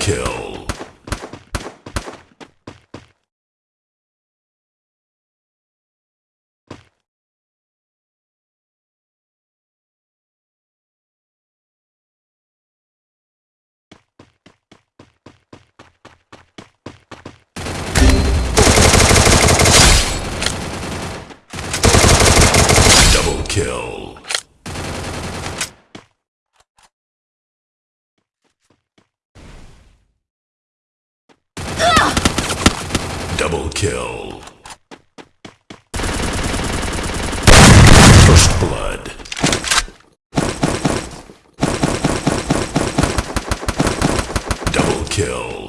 kill. Double kill. Double kill. First blood. Double kill.